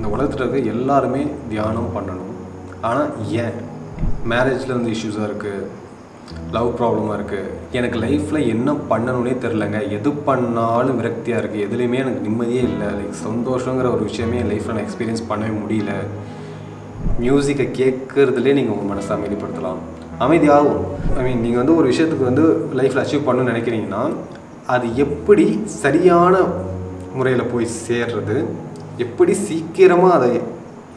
இந்த உலகத்தில் இருக்க எல்லாருமே தியானம் பண்ணணும். ஆனால் ஏன்? மேரேஜில் வந்து இஷ்யூஸாக இருக்குது லவ் ப்ராப்ளமாக இருக்குது எனக்கு லைஃப்பில் என்ன பண்ணணும்னே தெரிலங்க எது பண்ணாலும் விரக்தியாக இருக்குது எதுலேயுமே எனக்கு நிம்மதியே இல்லை. லைக் சந்தோஷங்கிற ஒரு விஷயமே என் லைஃப்பில் நான் எக்ஸ்பீரியன்ஸ் பண்ணவே முடியல. மியூசிக்கை கேட்குறதுலே நீங்கள் உங்கள் மனசை அமைதிப்படுத்தலாம். அமைதியாகும் ஐ மீன் நீங்கள் வந்து ஒரு விஷயத்துக்கு வந்து லைஃப்பில் அச்சீவ் பண்ணணும்னு நினைக்கிறீங்கன்னா அது எப்படி சரியான முறையில் போய் சேர்றது எப்படி சீக்கிரமாக அதை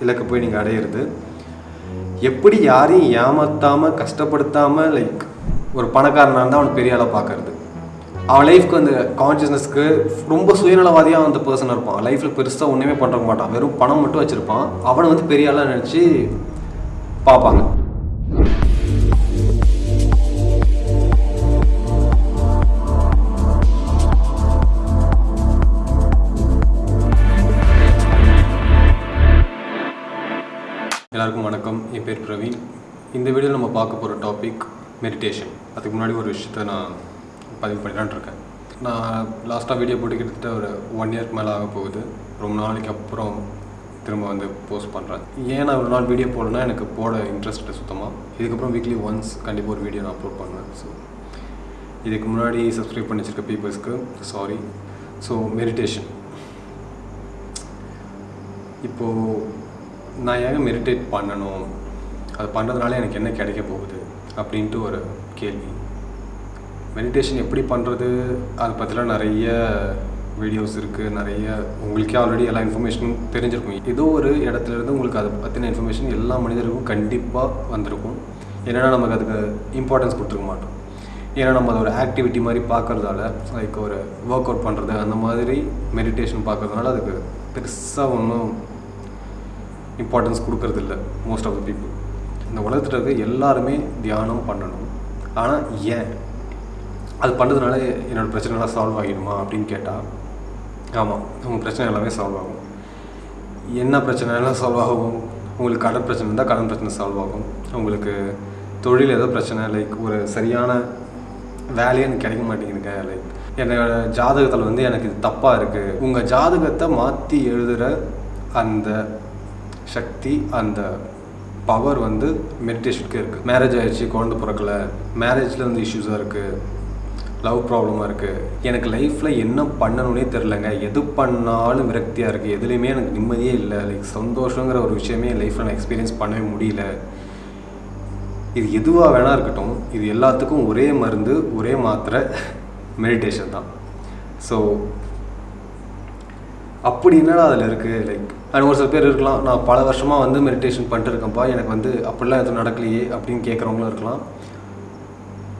இலக்கு போய் நீங்கள் அடையிறது? எப்படி யாரையும் ஏமாற்றாமல் கஷ்டப்படுத்தாமல் லைக் ஒரு பணக்காரனாக இருந்தால் அவனை பெரிய ஆளாக பார்க்கறது அவன் லைஃப்க்கு அந்த கான்ஷியஸ்னஸ்க்கு ரொம்ப சுயநலவாதியாக அந்த பர்சன் இருப்பான். லைஃப்பில் பெருசாக ஒன்றுமே பண்ணுற மாட்டான். வெறும் பணம் மட்டும் வச்சுருப்பான். அவனை வந்து பெரிய ஆளாக நினச்சி பார்ப்பாங்க இந்த வீடியோவில் நம்ம பார்க்க போகிற டாபிக் மெடிடேஷன் அதுக்கு முன்னாடி ஒரு விஷயத்த நான் பதிவு பண்ணலான்னு இருக்கேன். நான் லாஸ்ட்டாக வீடியோ போட்டு கிட்டத்தட்ட ஒரு ஒன் இயர்க்கு மேலே ஆக போகுது. ரொம்ப நாளைக்கு அப்புறம் திரும்ப வந்து போஸ்ட் பண்ணுறேன் ஏன் நான் ஒரு நாள் வீடியோ போடலன்னா எனக்கு போட இன்ட்ரெஸ்ட் இல்லை சுத்தமாக இதுக்கப்புறம் வீக்லி ஒன்ஸ் கண்டிப்பாக ஒரு வீடியோ நான் அப்லோட் பண்ணுவேன். ஸோ இதுக்கு முன்னாடி சப்ஸ்கிரைப் பண்ணி வச்சுருக்க பீப்புள்ஸ்க்கு சாரி ஸோ மெடிடேஷன் இப்போது நான் ஏன் மெடிடேட் பண்ணணும்? அது பண்ணுறதுனால எனக்கு என்ன கிடைக்க போகுது அப்படின்ட்டு ஒரு கேள்வி. மெடிடேஷன் எப்படி பண்ணுறது அதை பற்றிலாம் நிறைய வீடியோஸ் இருக்குது நிறைய உங்களுக்கே ஆல்ரெடி எல்லா இன்ஃபர்மேஷனும் தெரிஞ்சிருக்கும். ஏதோ ஒரு இடத்துல இருந்து உங்களுக்கு அதை பற்றின இன்ஃபர்மேஷன் எல்லா மனிதருக்கும் கண்டிப்பாக வந்திருக்கும். ஏன்னா நமக்கு அதுக்கு இம்பார்ட்டன்ஸ் கொடுத்துருக்க மாட்டோம். ஏன்னா நம்ம அதை ஒரு ஆக்டிவிட்டி மாதிரி பார்க்குறதால லைக் ஒரு ஒர்க் அவுட் பண்ணுறது அந்த மாதிரி மெடிடேஷன் பார்க்கறதுனால அதுக்கு பெருசாக ஒன்றும் இம்பார்ட்டன்ஸ் கொடுக்கறதில்ல மோஸ்ட் ஆஃப் த பீப்புள் இந்த உலகத்தில் இருக்க எல்லாருமே தியானம் பண்ணணும். ஆனால் ஏன்? அது பண்ணுறதுனால என்னோடய பிரச்சனைலாம் சால்வ் ஆகிடுமா அப்படின்னு கேட்டால் ஆமாம் உங்கள் பிரச்சனை எல்லாமே சால்வ் ஆகும். என்ன பிரச்சனைலாம் சால்வ் ஆகும்? உங்களுக்கு கடன் பிரச்சனை இருந்தால் கடன் பிரச்சனை சால்வ் ஆகும். உங்களுக்கு தொழில் ஏதோ பிரச்சனை லைக் ஒரு சரியான வேலையே எனக்கு கிடைக்க மாட்டேங்குதுங்க லைக் என்னோட ஜாதகத்தில் வந்து எனக்கு இது தப்பாக இருக்குது உங்கள் ஜாதகத்தை மாற்றி எழுதுகிற அந்த சக்தி அந்த பவர் வந்து மெடிடேஷனுக்கு இருக்குது மேரேஜ் ஆகிடுச்சு குழந்தை பிறக்கலை மேரேஜில் வந்து இஷ்யூஸாக இருக்குது லவ் ப்ராப்ளமாக இருக்குது எனக்கு லைஃப்பில் என்ன பண்ணணும்னே தெரிலங்க எது பண்ணாலும் விரக்தியாக இருக்குது எதுலேயுமே எனக்கு நிம்மதியே இல்லை. லைக் சந்தோஷங்கிற ஒரு விஷயமே என் லைஃப்பில் நான் எக்ஸ்பீரியன்ஸ் பண்ணவே முடியல. இது எதுவாக வேணா இருக்கட்டும். இது எல்லாத்துக்கும் ஒரே மருந்து ஒரே மாத்திரை மெடிடேஷன் தான். ஸோ அப்படி என்னடா அதில் இருக்குது லைக் அண்ட் ஒரு சில பேர் இருக்கலாம் நான் பல வருஷமாக வந்து மெடிடேஷன் பண்ணிட்டு இருக்கேன்ப்பா எனக்கு வந்து அப்படிலாம் எதுவும் நடக்கலையே அப்படின்னு கேட்குறவங்களும் இருக்கலாம்.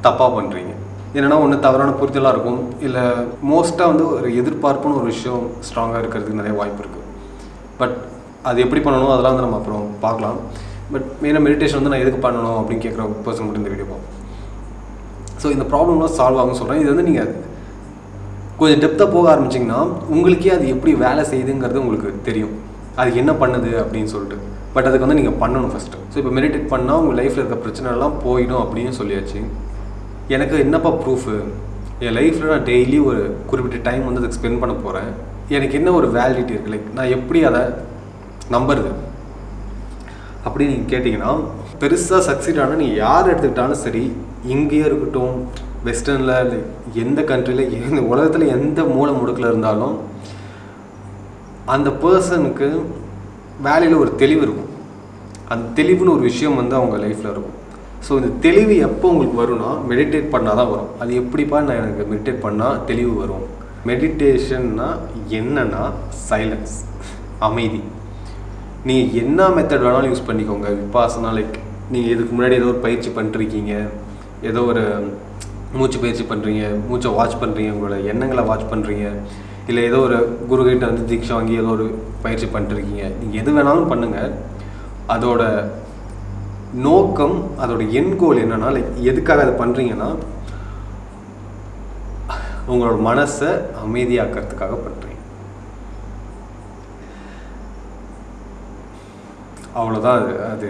தப்பாக பண்ணுறீங்க என்னென்னா ஒன்று தவறான புரிதலாக இருக்கும். இல்லை மோஸ்ட்டாக வந்து ஒரு எதிர்பார்ப்புன்னு ஒரு விஷயம் ஸ்ட்ராங்காக இருக்கிறதுக்கு நிறைய வாய்ப்பு இருக்குது பட் அது எப்படி பண்ணணும் அதெல்லாம் வந்து நம்ம அப்புறம் பார்க்கலாம். பட் மெயினாக மெடிடேஷன் வந்து நான் எதுக்கு பண்ணணும் அப்படின்னு கேட்குற பர்சன் மட்டும் இந்த வீடியோ பார்ப்போம். ஸோ இந்த ப்ராப்ளம்லாம் சால்வ் ஆகும்னு சொல்கிறேன் இது வந்து நீங்கள் கொஞ்சம் டெப்த்தாக போக ஆரம்பிச்சிங்கன்னா உங்களுக்கே அது எப்படி வேலை செய்யுதுங்கிறது உங்களுக்கு தெரியும். அது என்ன பண்ணுது அப்படின்னு சொல்லிட்டு. பட் அதுக்கு வந்து நீங்கள் பண்ணணும் ஃபஸ்ட்டு ஸோ இப்போ மெடிடேட் பண்ணால் உங்கள் லைஃப்பில் இருக்க பிரச்சனைலாம் போயிடும் அப்படின்னு சொல்லியாச்சு. எனக்கு என்னப்பா ப்ரூஃபு என் லைஃப்பில் நான் டெய்லி ஒரு குறிப்பிட்ட டைம் வந்து அதுக்கு ஸ்பெண்ட் பண்ண போகிறேன் எனக்கு என்ன ஒரு வேலிடிட்டி இருக்குது லைக் நான் எப்படி அதை நம்புறது? அப்படி நீங்கள் கேட்டிங்கன்னா பெருசாக சக்சீட் ஆனால் நீங்கள் யார் எடுத்துக்கிட்டாலும் சரி இங்கேயே இருக்கட்டும் வெஸ்டர்னில் லைக் எந்த கண்ட்ரியில் எந்த உலகத்தில் எந்த மூளை முடுக்கில் இருந்தாலும் அந்த பர்சனுக்கு வேலையில் ஒரு தெளிவு இருக்கும். அந்த தெளிவுன்னு ஒரு விஷயம் வந்து அவங்க லைஃப்பில் இருக்கும். ஸோ இந்த தெளிவு எப்போ உங்களுக்கு வரும்னா மெடிடேட் பண்ணால் தான் வரும். அது எப்படிப்பா நான் எனக்கு மெடிடேட் பண்ணால் தெளிவு வரும்? மெடிடேஷன்னா என்னன்னா சைலன்ஸ் அமைதி. நீங்கள் என்ன மெத்தட் வேணாலும் யூஸ் பண்ணிக்கோங்க. விபாசனா லைக் நீங்கள் இதுக்கு முன்னாடி ஏதோ ஒரு பயிற்சி பண்ணிருக்கீங்க. ஏதோ ஒரு மூச்சு பயிற்சி பண்ணுறீங்க மூச்சை வாட்ச் பண்ணுறீங்க உங்களோட எண்ணங்களை வாட்ச் பண்ணுறீங்க இல்லை ஏதோ ஒரு குருகிட்ட வந்து தீட்சை வாங்கி ஏதோ ஒரு பயிற்சி பண்ணிட்டுருக்கீங்க. நீங்கள் எது வேணாலும் பண்ணுங்கள் அதோட நோக்கம் அதோட என் கோல் என்னன்னா லைக் எதுக்காக அதை பண்ணுறீங்கன்னா உங்களோட மனசை அமைதியாக்கிறதுக்காக பண்ணுறீங்க அவ்வளோதான் அது அது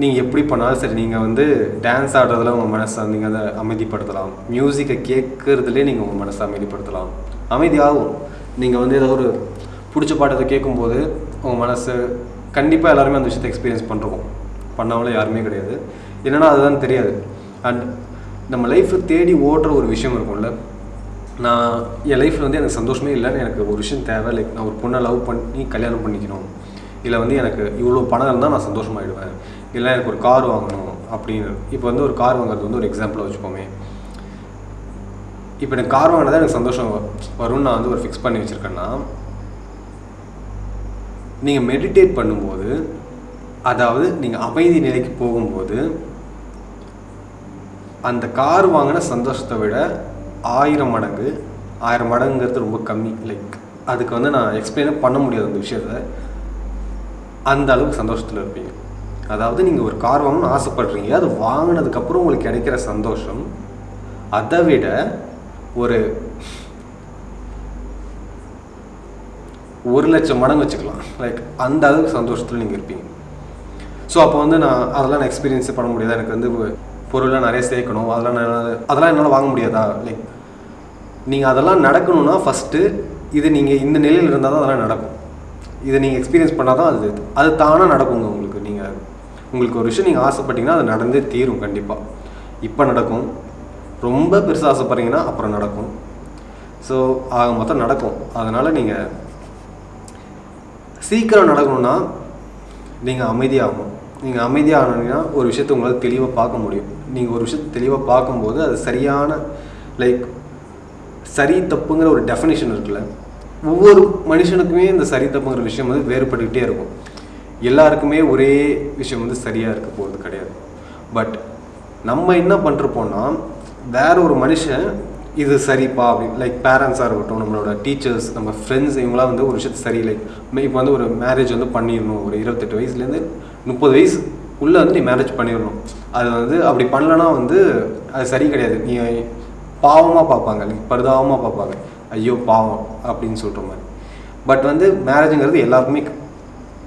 நீங்கள் எப்படி பண்ணாலும் சரி நீங்கள் வந்து டான்ஸ் ஆடுறதுல உங்கள் மனசை நீங்கள் அதை அமைதிப்படுத்தலாம். மியூசிக்கை கேட்குறதுலே நீங்கள் உங்கள் மனசை அமைதிப்படுத்தலாம். அமைதியாகும் நீங்கள் வந்து ஏதோ ஒரு பிடிச்ச பாட்டத்தை கேட்கும்போது உங்கள் மனசு கண்டிப்பாக எல்லாருமே அந்த விஷயத்தை எக்ஸ்பீரியன்ஸ் பண்ணுறோம் பண்ணாமலே யாருமே கிடையாது. என்னன்னா அதுதான் தெரியாது. அண்ட் நம்ம லைஃப்பில் தேடி ஓடுற ஒரு விஷயம் இருக்கும்ல. நான் என் லைஃப்பில் வந்து எனக்கு சந்தோஷமே இல்லைன்னு எனக்கு ஒரு விஷயம் தேவை. லைக் நான் ஒரு பொண்ணை லவ் பண்ணி கல்யாணம் பண்ணிக்கணும். இல்லை வந்து எனக்கு இவ்வளோ பணம் இருந்தால் நான் சந்தோஷமாயிடுவேன். இல்லை எனக்கு ஒரு கார் வாங்கணும் அப்படின்னு. இப்போ வந்து ஒரு கார் வாங்குறது வந்து ஒரு எக்ஸாம்பிளாக வச்சுப்போமே இப்போ எனக்கு கார் வாங்கினதா எனக்கு சந்தோஷம் வரும்னு நான் வந்து ஒரு ஃபிக்ஸ் பண்ணி வச்சுருக்கேன்னா நீங்கள் மெடிடேட் பண்ணும்போது அதாவது நீங்கள் அமைதி நிலைக்கு போகும்போது அந்த கார் வாங்கின சந்தோஷத்தை விட ஆயிரம் மடங்கு ஆயிரம் மடங்குங்கிறது ரொம்ப கம்மி. லைக் அதுக்கு வந்து நான் எக்ஸ்பிளைனே பண்ண முடியாது அந்த விஷயத்த. அந்த அளவுக்கு சந்தோஷத்தில் இருப்பீங்க. அதாவது நீங்கள் ஒரு கார் வாங்கணும்னு ஆசைப்படுறீங்க. அது வாங்கினதுக்கப்புறம் உங்களுக்கு கிடைக்கிற சந்தோஷம். அதை விட ஒரு ஒரு லட்சம் மடங்கு வச்சுக்கலாம். லைக் அந்த அளவுக்கு சந்தோஷத்தில் நீங்கள் இருப்பீங்க. ஸோ அப்போ வந்து நான் அதெல்லாம் நான் எக்ஸ்பீரியன்ஸே பண்ண முடியாது. எனக்கு வந்து பொருள்லாம் நிறைய சேர்க்கணும். அதெல்லாம் நான் அதெல்லாம் என்னால் வாங்க முடியாதா? லைக் நீங்கள் அதெல்லாம் நடக்கணும்னா ஃபஸ்ட்டு இது நீங்கள் இந்த நிலையில் இருந்தால் தான் அதெல்லாம் நடக்கும். இதை நீங்கள் எக்ஸ்பீரியன்ஸ் பண்ணால் தான் அது அது தானாக நடக்குங்க உங்களுக்கு. நீங்கள் உங்களுக்கு ஒரு விஷயம் நீங்கள் ஆசைப்பட்டீங்கன்னா அது நடந்தே தீரும் கண்டிப்பாக இப்போ நடக்கும். ரொம்ப பெருசாக ஆசைப்பட்றீங்கன்னா அப்புறம் நடக்கும். ஸோ ஆக மொத்தம் நடக்கும். அதனால் நீங்கள் சீக்கிரம் நடக்கணும்னா நீங்கள் அமைதியாகணும். நீங்கள் அமைதியாகணுன்னா ஒரு விஷயத்தை உங்களால் தெளிவாக பார்க்க முடியும். நீங்கள் ஒரு விஷயத்தை தெளிவாக பார்க்கும்போது அது சரியான லைக் சரி தப்புங்கிற ஒரு டெஃபினேஷன் இருக்குல்ல. ஒவ்வொரு மனுஷனுக்குமே இந்த சரி தப்புங்கிற விஷயம் வந்து வேறுபட்டுக்கிட்டே இருக்கும். எல்லாருக்குமே ஒரே விஷயம் வந்து சரியாக இருக்க போகிறது கிடையாது. பட் நம்ம என்ன பண்ணுறப்போனா வேற ஒரு மனுஷன் இது சரிப்பா அப்படின்னு லைக் பேரண்ட்ஸாக இருக்கட்டும் நம்மளோட டீச்சர்ஸ் நம்ம ஃப்ரெண்ட்ஸ் இவங்களாம் வந்து ஒரு விஷயத்தை சரி லைக் இப்போ வந்து ஒரு மேரேஜ் வந்து பண்ணிடணும் ஒரு இருபத்தெட்டு வயசுலேருந்து முப்பது வயசு உள்ளே வந்து நீ மேரேஜ் பண்ணிடணும். அது வந்து அப்படி பண்ணலன்னா வந்து அது சரி கிடையாது. நீ பாவமாக பார்ப்பாங்க like பரிதாபமாக பார்ப்பாங்க. ஐயோ பாவம் அப்படின்னு சொல்கிற மாதிரி. பட் வந்து மேரேஜுங்கிறது எல்லாருக்குமே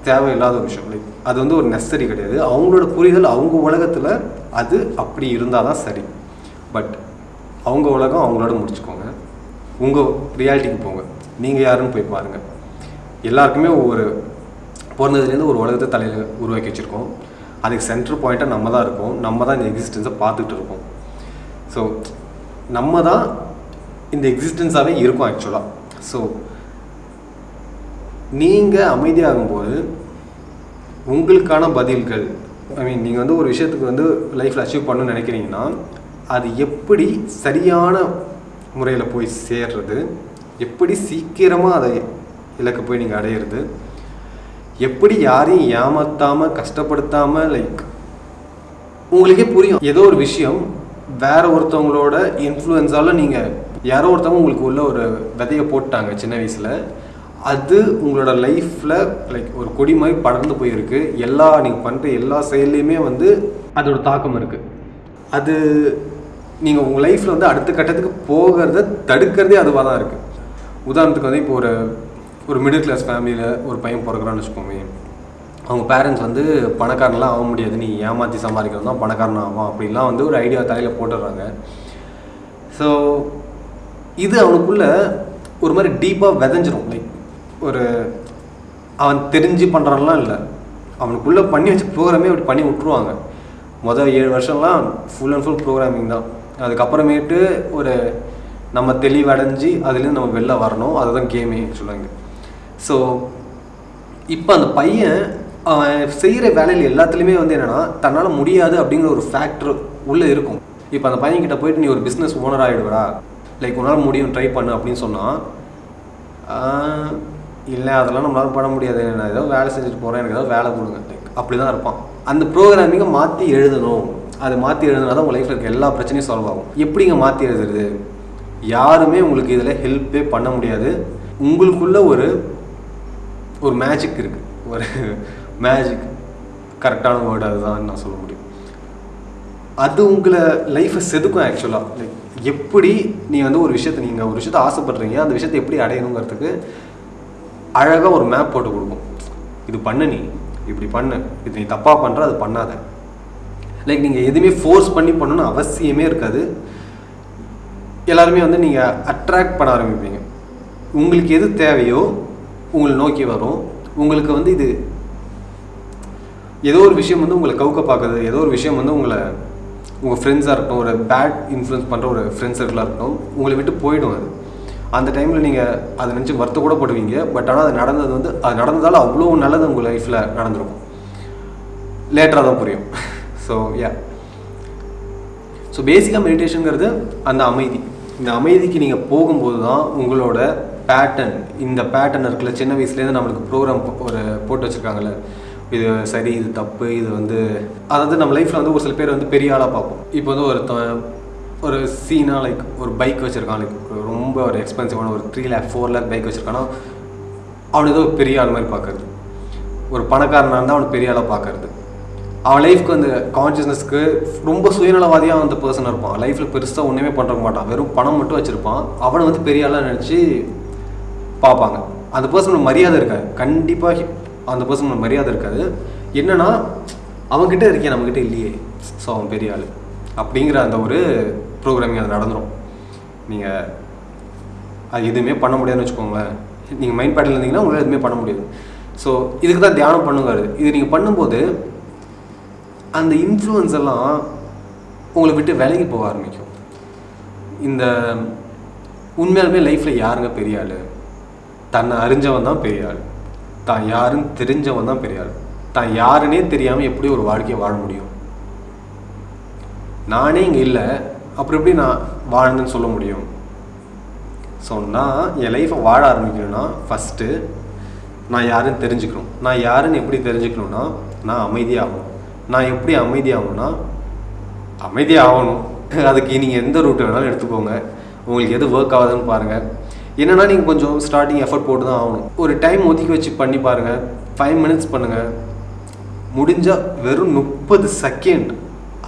தேவையில்லாத ஒரு விஷயம். லைக் அது வந்து ஒரு நெசசரி கிடையாது. அவங்களோட புரிதல் அவங்க உலகத்தில் அது அப்படி இருந்தால் தான் சரி. பட் அவங்க உலகம் அவங்களோட முடிச்சுக்கோங்க. உங்கள் ரியாலிட்டிக்கு போங்க. நீங்கள் யாருன்னு போய் பாருங்கள் எல்லாருக்குமே ஒவ்வொரு பிறந்ததுலேருந்து ஒரு உலகத்தை தலையில் உருவாக்கி வச்சுருக்கோம். அதுக்கு சென்டர் பாயிண்ட்டாக நம்ம தான் இருக்கோம். நம்ம தான் இந்த எக்ஸிஸ்டன்ஸை பார்த்துட்டு இருக்கோம். ஸோ நம்ம தான் இந்த எக்ஸிஸ்டன்ஸாகவே இருக்கும் ஆக்சுவலாக ஸோ நீங்கள் அமைதியாகும்போது உங்களுக்கான பதில்கள் ஐ மீன் நீங்கள் வந்து ஒரு விஷயத்துக்கு வந்து லைஃப்பில் அச்சீவ் பண்ணணும்னு நினைக்கிறீங்கன்னா அது எப்படி சரியான முறையில் போய் சேர்றது எப்படி சீக்கிரமாக அதை இலக்க போய் நீங்கள் அடையிறது எப்படி யாரையும் ஏமாத்தாமல் கஷ்டப்படுத்தாமல் லைக் உங்களுக்கே புரியும். ஏதோ ஒரு விஷயம் வேற ஒருத்தவங்களோட இன்ஃப்ளூயன்ஸால் நீங்கள் யாரோ ஒருத்தவங்க உங்களுக்கு உள்ள ஒரு விதையை போட்டாங்க சின்ன வயசில் அது உங்களோட லைஃப்பில் லைக் ஒரு கொடி மாதிரி படர்ந்து போயிருக்கு. எல்லா நீங்கள் பண்ணுற எல்லா செயல்லையுமே வந்து அதோட தாக்கம் இருக்குது அது நீங்கள் உங்கள் லைஃப்பில் வந்து அடுத்த கட்டத்துக்கு போகிறத தடுக்கிறதே அதுவாக தான் இருக்குது உதாரணத்துக்கு வந்து இப்போ ஒரு ஒரு மிடில் கிளாஸ் ஃபேமிலியில் ஒரு பையன் பிறக்கிறான்னு வச்சுக்கோமே அவங்க பேரண்ட்ஸ் வந்து பணக்காரன்லாம் ஆக முடியாது. நீ ஏமாற்றி சம்பாதிக்கிறது தான் பணக்காரன் ஆகும் அப்படின்லாம் வந்து ஒரு ஐடியா தலையில் போட்டுடுறாங்க. ஸோ இது அவனுக்குள்ள ஒரு மாதிரி டீப்பாக விதைஞ்சிரும். லைக் ஒரு அவன் தெரிஞ்சு பண்ணுறான்லாம் இல்லை. அவனுக்குள்ளே பண்ணி வச்ச ப்ரோக்ராமே அப்படி பண்ணி விட்ருவாங்க மொதல் ஏழு வருஷம்லாம் ஃபுல் அண்ட் ஃபுல் ப்ரோக்ராமிங் தான். அதுக்கப்புறமேட்டு ஒரு நம்ம தெளிவடைஞ்சு அதுலேருந்து நம்ம வெளில வரணும். அதுதான் கேமே சொல்லுவாங்க. ஸோ இப்போ அந்த பையன் அவன் செய்கிற வேலையில் எல்லாத்துலேயுமே வந்து என்னென்னா தன்னால் முடியாது அப்படிங்கிற ஒரு ஃபேக்டர் உள்ளே இருக்கும். இப்போ அந்த பையன்கிட்ட போயிட்டு நீ ஒரு பிஸ்னஸ் ஓனர் ஆகிடுவடா லைக் உன்னால் முடியும் ட்ரை பண்ணு அப்படின்னு சொன்னால் இல்லை அதெல்லாம் நம்மளால பண்ண முடியாது. நான் ஏதோ வேலை செஞ்சுட்டு போகிறேன் எனக்கு ஏதோ வேலை கொடுங்க. லைக் அப்படி தான் இருப்பான். அந்த ப்ரோக்ராமிங்கை மாற்றி எழுதணும். அதை மாற்றி எழுதுனா தான் உங்கள் லைஃப்பில் இருக்க எல்லா பிரச்சனையும் சால்வ் ஆகும். எப்படிங்க மாற்றி எழுதுறது? யாருமே உங்களுக்கு இதில் ஹெல்ப்பே பண்ண முடியாது. உங்களுக்குள்ள ஒரு ஒரு மேஜிக் இருக்குது ஒரு மேஜிக் கரெக்டான வேர்டு அதுதான் நான் சொல்ல முடியும். அது உங்களை லைஃப்பை செதுக்கும் ஆக்சுவலாக லைக் எப்படி நீ வந்து ஒரு விஷயத்தை நீங்கள் ஒரு விஷயத்தை ஆசைப்படுறீங்க அந்த விஷயத்தை எப்படி அடையணுங்கிறதுக்கு அழகாக ஒரு மேப் போட்டு கொடுக்கும். இது பண்ணு நீ. இப்படி பண்ணு. இது நீ தப்பாக பண்ணுற அது பண்ணாத. லைக் நீங்கள் எதுவுமே ஃபோர்ஸ் பண்ணி பண்ணணும்னு அவசியமே இருக்காது. எல்லாருமே வந்து நீங்கள் அட்ராக்ட் பண்ண ஆரம்பிப்பீங்க. உங்களுக்கு எது தேவையோ உங்களை நோக்கி வரும். உங்களுக்கு வந்து இது ஏதோ ஒரு விஷயம் வந்து உங்களை கவுக்க பார்க்குது. ஏதோ ஒரு விஷயம் வந்து உங்களை உங்கள் ஃப்ரெண்ட்ஸாக இருக்கட்டும் ஒரு பேட் இன்ஃப்ளூயன்ஸ் பண்ணுற ஒரு ஃப்ரெண்ட்ஸ் சர்க்கிளாக இருக்கட்டும் உங்களை விட்டு போயிடும் அது. அந்த டைமில் நீங்கள் அதை நினச்சி வருத்த கூட போடுவீங்க பட் ஆனால் அது நடந்தது வந்து அது நடந்ததால் அவ்வளோ நல்லது உங்கள் லைஃப்பில் நடந்திருக்கும். லேட்டராக தான் புரியும். ஸோ யா ஸோ பேசிக்காக மெடிடேஷனுங்கிறது அந்த அமைதி. இந்த அமைதிக்கு நீங்கள் போகும்போது தான் உங்களோட பேட்டர்ன் இந்த பேட்டர்ன் இருக்குல்ல சின்ன வயசுலேருந்து நம்மளுக்கு ப்ரோக்ராம் ஒரு போட்டு வச்சுருக்காங்கல்ல இது சரி இது தப்பு இது வந்து அதாவது நம்ம லைஃப்பில் வந்து ஒரு சில பேர் வந்து பெரிய ஆளாக பார்ப்போம். இப்போ வந்து ஒரு ஒரு சீனாக லைக் ஒரு பைக் வச்சுருக்கான் லைக் ரொம்ப ஒரு எக்ஸ்பென்சிவான ஒரு three lakh four lakh bike வச்சுருக்கானா அவன் ஏதோ பெரிய ஆள் மாதிரி பார்க்கறது. ஒரு பணக்காரனாக இருந்தால் அவனை பெரிய ஆளாக பார்க்கறது. அவன் லைஃப்க்கு அந்த கான்ஷியஸ்னஸ்க்கு ரொம்ப சுயநலவாதியாக அந்த பர்சன் இருப்பான். லைஃப்பில் பெருசாக ஒன்றுமே பண்ணுற மாட்டான். வெறும் பணம் மட்டும் வச்சுருப்பான். அவனை வந்து பெரிய ஆளாக நினச்சி பார்ப்பாங்க. அந்த பர்சனுக்கு மரியாதை இருக்காது. கண்டிப்பாக அந்த பர்சனுக்கு மரியாதை இருக்காது. என்னன்னா அவங்ககிட்ட இருக்கேன் நம்மக்கிட்ட இல்லையே. ஸோ அவன் பெரிய ஆள். அப்படிங்கிற அந்த ஒரு ப்ரோக்ராமிங் அது நடந்துடும் நீங்கள் அது எதுவுமே பண்ண முடியாதுன்னு வச்சுக்கோங்களேன். நீங்கள் மைண்ட் பேட்டில் இருந்தீங்கன்னா உங்களால் எதுவுமே பண்ண முடியாது. ஸோ இதுக்கு தான் தியானம் பண்ணுங்கிறது இது நீங்கள் பண்ணும்போது அந்த இன்ஃப்ளூயன்ஸ் எல்லாம் உங்களை விட்டு விலகி போக ஆரம்பிக்கும். இந்த உண்மையாலுமே லைஃப்பில் யாருங்க பெரிய ஆள்? தன்னை அறிஞ்சவன் தான் பெரிய ஆள். தான் யாருன்னு தெரிஞ்சவன் தான் பெரியார். தான் யாருன்னே தெரியாமல் எப்படி ஒரு வாழ்க்கையை வாழ முடியும்? நானே இங்கே இல்லை அப்புறம் எப்படி நான் வாழ்ந்தேன்னு சொல்ல முடியும்? ஸோ நான் என் லைஃப்பை வாழ ஆரம்பிக்கணும்னா ஃபஸ்ட்டு நான் யாருன்னு தெரிஞ்சுக்கணும். நான் யாருன்னு எப்படி தெரிஞ்சுக்கணும்னா நான் அமைதியாகணும். நான் எப்படி அமைதியாகணும்னா அமைதியாகணும். அதுக்கு நீங்கள் எந்த ரூட் வேணாலும் எடுத்துக்கோங்க. உங்களுக்கு எது ஒர்க் ஆகுதுன்னு பாருங்கள் என்னென்னா நீங்கள் கொஞ்சம் ஸ்டார்டிங் எஃபர்ட் போட்டு தான் ஆகணும். ஒரு டைம் ஒதுக்கி வச்சு பண்ணி பாருங்கள் ஃபைவ் மினிட்ஸ் பண்ணுங்கள் முடிஞ்சால் வெறும் முப்பது செகண்ட்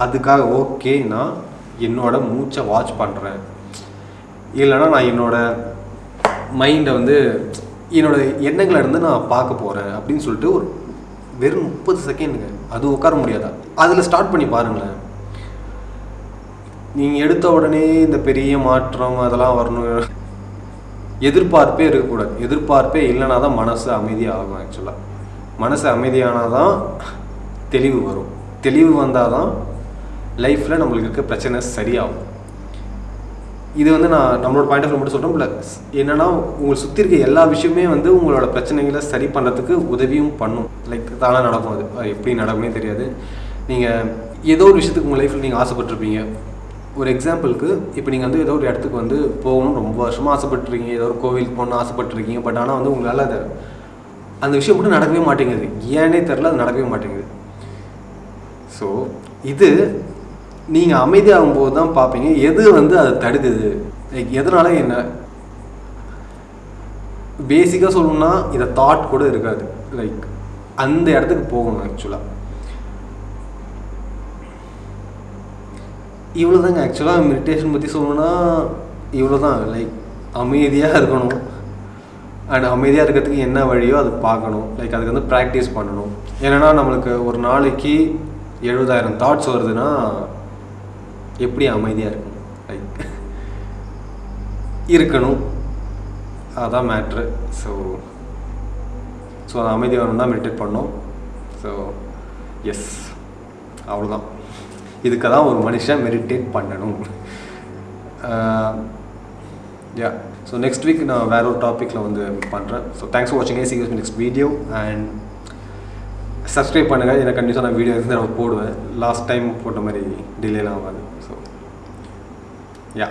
அதுக்காக ஓகே நான் என்னோடய மூச்சை வாட்ச் பண்ணுறேன் இல்லைன்னா நான் என்னோடய மைண்டை வந்து என்னோட எண்ணங்களை இருந்து நான் பார்க்க போகிறேன் அப்படின்னு சொல்லிட்டு ஒரு வெறும் முப்பது செகண்டுங்க அது உட்கார முடியாதா? அதில் ஸ்டார்ட் பண்ணி பாருங்களேன். நீங்கள் எடுத்த உடனே இந்த பெரிய மாற்றம் அதெல்லாம் வரணும். எதிர்பார்ப்பே இருக்கக்கூடாது. எதிர்பார்ப்பே இல்லைனா தான் மனசு அமைதியாகும் ஆக்சுவலாக மனசு அமைதியானால் தான் தெளிவு வரும். தெளிவு வந்தால் தான் லைஃப்பில் நம்மளுக்கு இருக்க பிரச்சனை சரியாகும். இது வந்து நான் நம்மளோட பாயிண்ட் ஆஃப் மட்டும் சொல்கிறோம் ப்ளஸ் என்னென்னா உங்களை சுற்றி இருக்க எல்லா விஷயமே வந்து உங்களோட பிரச்சனைகளை சரி பண்ணுறதுக்கு உதவியும் பண்ணும். லைக் தானாக நடக்கும் அது. அது எப்படி நடக்குமே தெரியாது. நீங்கள் ஏதோ ஒரு விஷயத்துக்கு உங்கள் லைஃப்பில் நீங்கள் ஆசைப்பட்டிருப்பீங்க. ஒரு எக்ஸாம்பிளுக்கு இப்போ நீங்கள் வந்து ஏதோ ஒரு இடத்துக்கு வந்து போகணும்னு ரொம்ப வருஷமாக ஆசைப்பட்டுருக்கீங்க ஏதோ ஒரு கோவிலுக்கு போகணும்னு ஆசைப்பட்டுருக்கீங்க பட் ஆனால் வந்து உங்களால் அதை அந்த விஷயம் மட்டும் நடக்கவே மாட்டேங்குது. ஏன்னே தெரில அது நடக்கவே மாட்டேங்குது. ஸோ இது நீங்கள் அமைதியாகும் போது தான் பார்ப்பீங்க எது வந்து அதை தடுக்குது? லைக் எதனால என்ன? பேசிக்காக சொல்லணும்னா இதை தாட் கூட இருக்காது. லைக் அந்த இடத்துக்கு போகணும் ஆக்சுவலாக இவ்வளோ தாங்க ஆக்சுவலாக மெடிடேஷன் பற்றி சொல்லணும்னா இவ்வளோ தான் லைக் அமைதியாக இருக்கணும். அண்ட் அமைதியாக இருக்கிறதுக்கு என்ன வழியோ அது பார்க்கணும். லைக் அதுக்கு வந்து ப்ராக்டிஸ் பண்ணணும். ஏன்னா நம்மளுக்கு ஒரு நாளைக்கு எழுபதாயிரம் தாட்ஸ் வருதுன்னா எப்படி அமைதியாக இருக்கணும்? லைக் இருக்கணும். அதான் மேட்ரு ஸோ ஸோ அது அமைதி வரணும் தான் மெடிடேட் பண்ணோம் ஸோ எஸ் அவ்வளோதான் இதுக்கு தான் ஒரு மனுஷன் மெடிடேட் பண்ணணும். யா ஸோ நெக்ஸ்ட் வீக் நான் வேற ஒரு டாப்பிக்கில் வந்து பண்ணுறேன் ஸோ தேங்க்ஸ் ஃபார் வாட்சிங் சீக்கிரம் நெக்ஸ்ட் வீடியோ அண்ட் சப்ஸ்கிரைப் பண்ணுங்கள் எனக்கு கண்டிப்பாக நான் வீடியோ இருந்து நான் போடுவேன். லாஸ்ட் டைம் போட்ட மாதிரி டிலேலாம் ஆகாது. So yeah